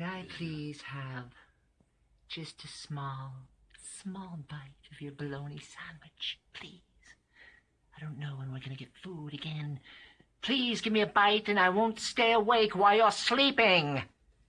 Could I please have just a small, small bite of your bologna sandwich, please? I don't know when we're going to get food again. Please give me a bite and I won't stay awake while you're sleeping.